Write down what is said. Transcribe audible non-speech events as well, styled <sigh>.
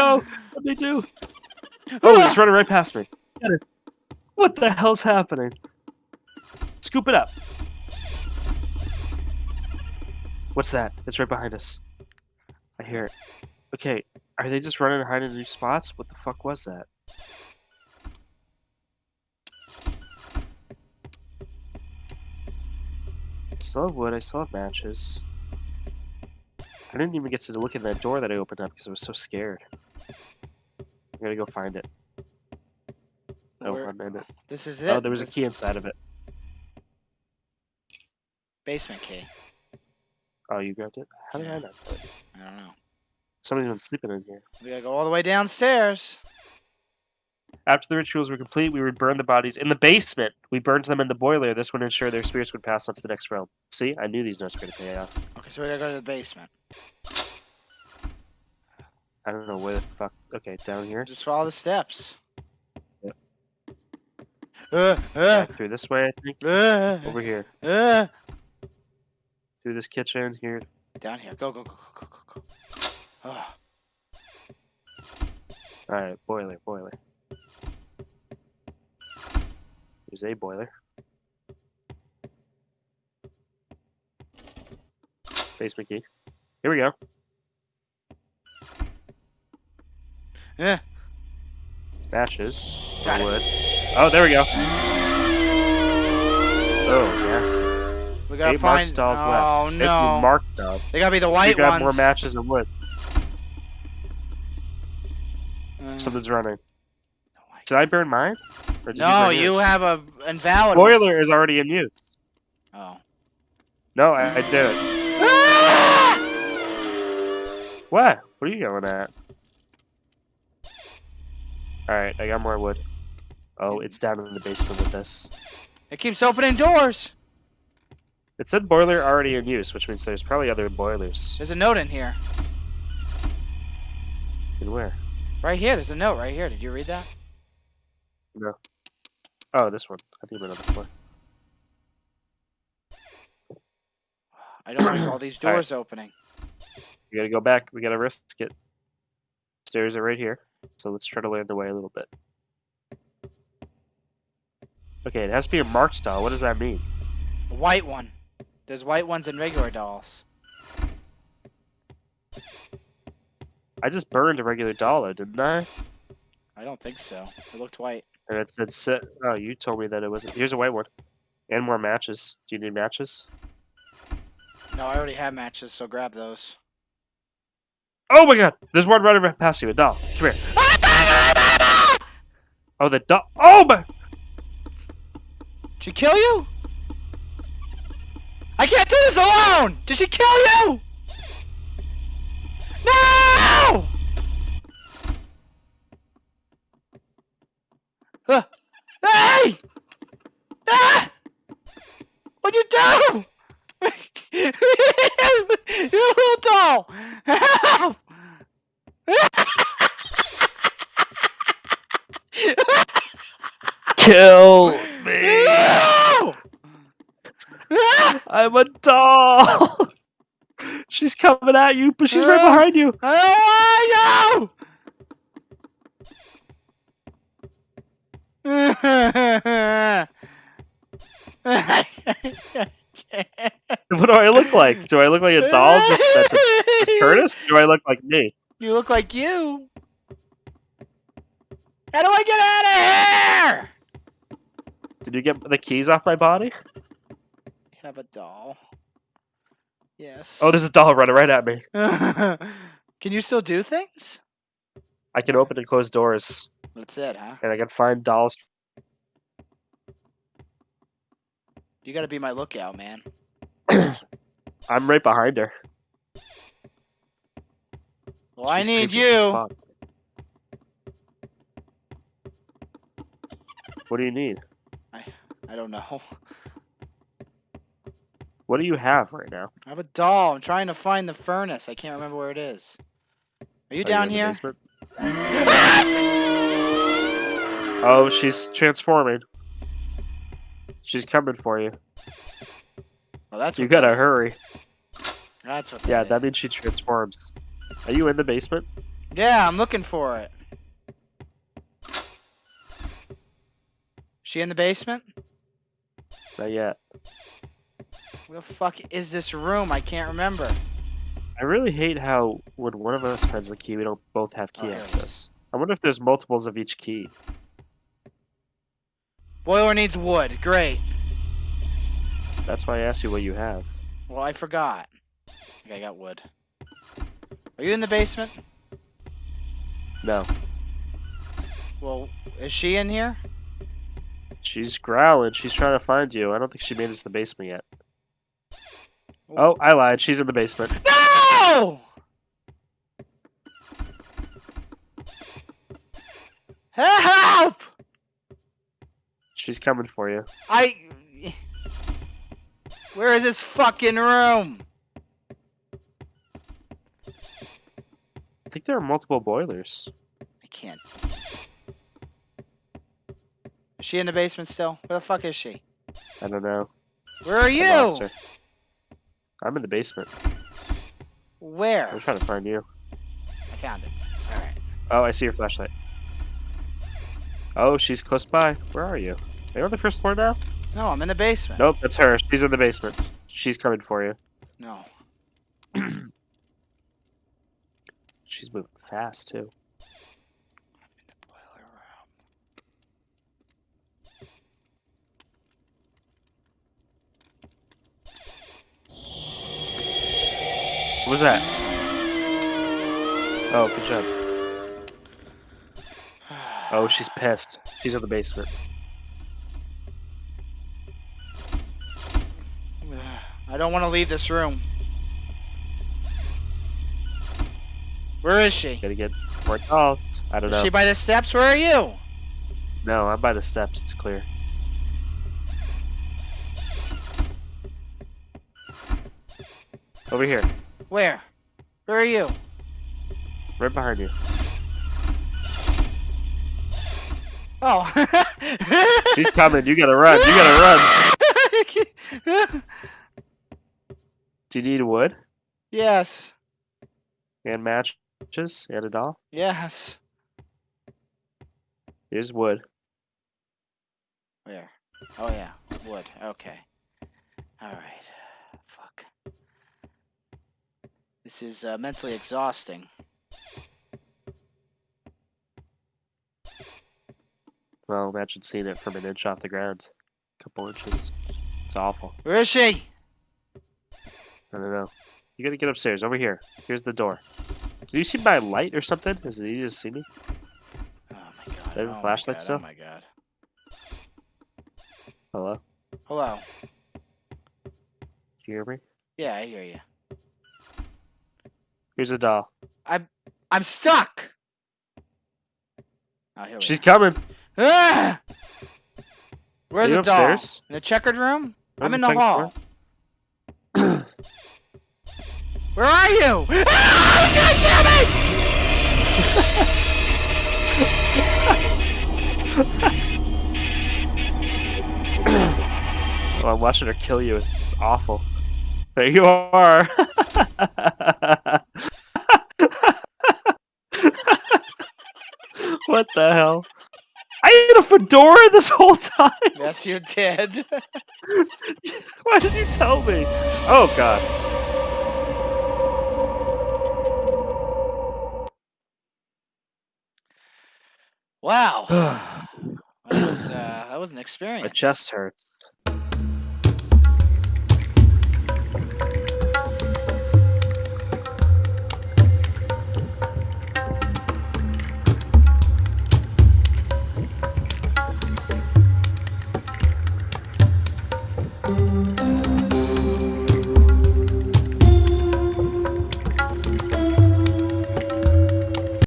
Go? What'd they do? Oh, it's ah! running right past me. What the hell's happening? Scoop it up. What's that? It's right behind us. I hear it. Okay, are they just running and hiding in new spots? What the fuck was that? I still have wood, I still have matches. I didn't even get to look at that door that I opened up because I was so scared. I'm gonna go find it. Oh, Where- one minute. This is oh, it. Oh, there was a key inside of it. basement key. Oh, you grabbed it? How did I not? do it? I don't know. Somebody's been sleeping in here. We gotta go all the way downstairs. After the rituals were complete, we would burn the bodies in the basement. We burned them in the boiler. This would ensure their spirits would pass on to the next realm. See, I knew these notes were going to pay off. Okay, so we gotta go to the basement. I don't know where the fuck. Okay, down here. Just follow the steps. Yep. Uh, uh, through this way, I think. uh, Over here. uh. Through this kitchen. Here. Down here. Go, go, go, go, go, go, go. Oh, Alright, boiler, boiler. There's a boiler. Basement key. Here we go. Eh. Matches. Got it. wood. Oh, there we go. Oh, yes. we gotta Eight marked find. dolls oh left. Eight no! marked dolls. They gotta be the white You white got more matches and wood. Uh, Something's running. Did I burn mine? Or did No, burn you have a invalid. one. Boiler is already in use. Oh. No, I, I did it. Ah! What? What are you going at? Alright, I got more wood. Oh, it's down in the basement with this. It keeps opening doors. It said boiler already in use, which means there's probably other boilers. There's a note in here. In where? Right here. There's a note right here. Did you read that? No. Oh, this one. I think another floor. I don't like all these <clears throat> All right. doors opening. We gotta go back. We gotta risk it. Stairs are right here. So let's try to learn the way a little bit. Okay, it has to be a marked style. What does that mean? A white one. There's white ones and regular dolls. I just burned a regular dollar, didn't I? I don't think so. It looked white. And it said set. Oh, you told me that it wasn't. Here's a white one. And more matches. Do you need matches? No, I already have matches, so grab those. Oh my god! There's one running right past you. A doll. Come here. Oh, the doll. Oh my. Did she kill you? I can't do this alone! Did she kill you? No! Uh, hey! Ah! What'd you do? <laughs> you little doll! Help! <laughs> Kill me! No! <laughs> I'm a doll. <laughs> she's coming at you, but she's right behind you. <laughs> Oh, I don't What do I look like? Do I look like a doll? Just that's, a, just Curtis? Do I look like me? You look like you. How do I get out of here? Did you get the keys off my body? Have a doll. Yes. Oh, there's a doll running right at me. <laughs> Can you still do things? I can open and close doors, That's it, huh? and I can find dolls. You gotta be my lookout, man. <coughs> I'm right behind her. Well, I need you. What do you need? I I don't know. <laughs> What do you have right now? I have a doll. I'm trying to find the furnace. I can't remember where it is. Are you Are down the here? Oh, she's transforming. She's coming for you. Oh, that's You gotta hurry. That's what. Yeah, that means she transforms. Are you in the basement? Yeah, I'm looking for it. She in the basement? Not yet. Where the fuck is this room? I can't remember. I really hate how when one of us finds the key, we don't both have Oh, key is. access. I wonder if there's multiples of each key. Boiler needs wood. Great. That's why I asked you what you have. Well, I forgot. Okay, I got wood. Are you in the basement? No. Well, is she in here? She's growling. She's trying to find you. I don't think she made it to the basement yet. Oh, I lied. She's in the basement. No! Help! She's coming for you. I. Where is this fucking room? I think there are multiple boilers. I can't. Is she in the basement still? Where the fuck is she? I don't know. Where are you? I'm in the basement. Where? I'm trying to find you. I found it. Alright. Oh, I see your flashlight. Oh, she's close by. Where are you? Are you on the first floor now? No, I'm in the basement. Nope, that's her. She's in the basement. She's coming for you. No. <clears throat> She's moving fast too. Boiler room. What was that? Oh, good job. Oh, she's pissed. She's in the basement. I don't want to leave this room. Where is she? Gotta get more dolls. I don't Is know. she by the steps? Where are you? No, I'm by the steps. It's clear. Over here, Where? Where are you? right behind you. Oh. <laughs> She's coming. You gotta run. You gotta run. <laughs> Do you need wood yes. and matches and a doll? Yes. Here's wood. Where? Oh yeah, wood. Okay. All right. Fuck. This is uh, mentally exhausting. Well, imagine seeing it from an inch off the ground. A couple inches. It's awful. Where is she? I don't know. You gotta get upstairs. Over here. Here's the door. Do you see my light or something? Is it easy to see me? Oh my god. Oh my flashlight god, still? Oh my god. Hello? Hello. Do you hear me? Yeah, I hear you. Here's a doll. I'm stuck. Oh, here She's coming. Ah! Where's the doll? upstairs? In the checkered room? I'm in the the hall. <coughs> Where are you? <coughs> Ah, God damn it! <coughs> Oh, I'm watching her kill you. It's awful. There you are. <laughs> what the hell? I had a fedora this whole time. Yes, you did. <laughs> Why did you tell me? Oh god. wow. <sighs> That was uh, that was an experience. My chest hurts.